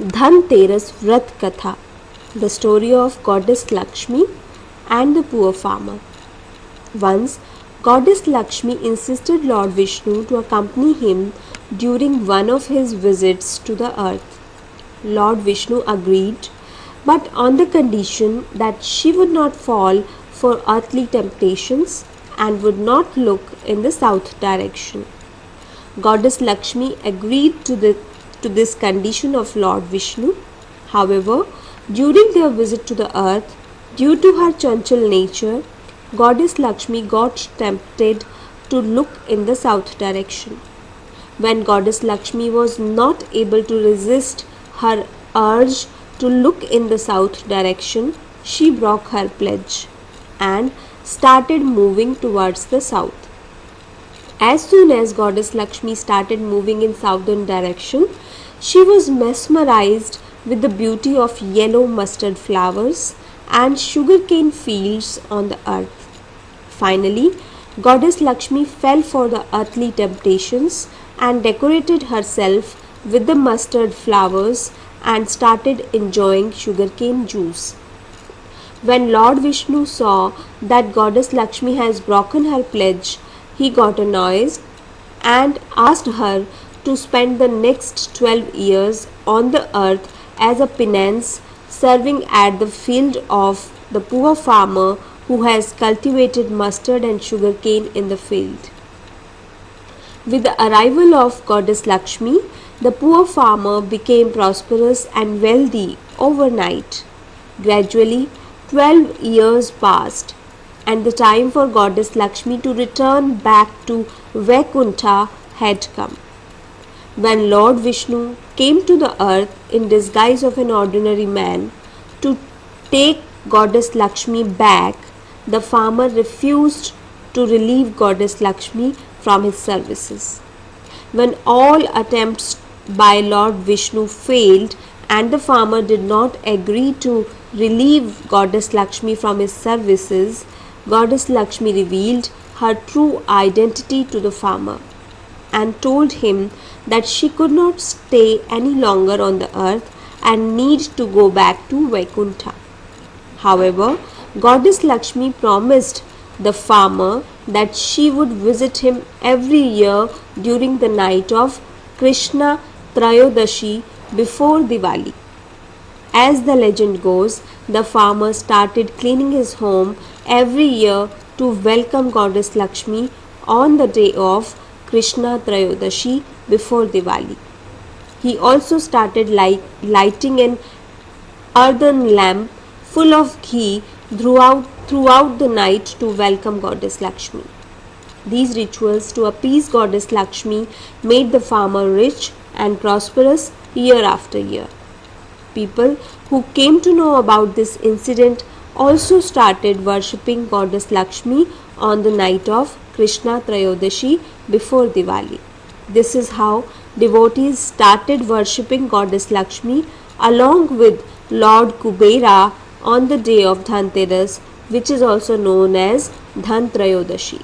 Dhanteras Vrat Katha, the story of Goddess Lakshmi and the poor farmer. Once, Goddess Lakshmi insisted Lord Vishnu to accompany him during one of his visits to the earth. Lord Vishnu agreed, but on the condition that she would not fall for earthly temptations and would not look in the south direction. Goddess Lakshmi agreed to the to this condition of Lord Vishnu. However, during their visit to the earth, due to her chanchal nature, Goddess Lakshmi got tempted to look in the south direction. When Goddess Lakshmi was not able to resist her urge to look in the south direction, she broke her pledge and started moving towards the south. As soon as Goddess Lakshmi started moving in southern direction, she was mesmerized with the beauty of yellow mustard flowers and sugarcane fields on the earth. Finally, Goddess Lakshmi fell for the earthly temptations and decorated herself with the mustard flowers and started enjoying sugarcane juice. When Lord Vishnu saw that Goddess Lakshmi has broken her pledge, he got annoyed and asked her to spend the next 12 years on the earth as a penance serving at the field of the poor farmer who has cultivated mustard and sugarcane in the field. With the arrival of goddess Lakshmi, the poor farmer became prosperous and wealthy overnight. Gradually, 12 years passed and the time for goddess Lakshmi to return back to Vaikuntha had come. When Lord Vishnu came to the earth in disguise of an ordinary man to take goddess Lakshmi back, the farmer refused to relieve goddess Lakshmi from his services. When all attempts by Lord Vishnu failed and the farmer did not agree to relieve goddess Lakshmi from his services, goddess Lakshmi revealed her true identity to the farmer and told him that she could not stay any longer on the earth and need to go back to Vaikuntha. However, Goddess Lakshmi promised the farmer that she would visit him every year during the night of Krishna Trayodashi before Diwali. As the legend goes, the farmer started cleaning his home every year to welcome Goddess Lakshmi on the day of Krishna Trayodashi before Diwali. He also started light, lighting an earthen lamp full of ghee throughout, throughout the night to welcome Goddess Lakshmi. These rituals to appease Goddess Lakshmi made the farmer rich and prosperous year after year. People who came to know about this incident also started worshipping Goddess Lakshmi on the night of Krishna Trayodashi before Diwali. This is how devotees started worshipping Goddess Lakshmi along with Lord Kubera on the day of Dhanteras which is also known as Dhan Trayodashi.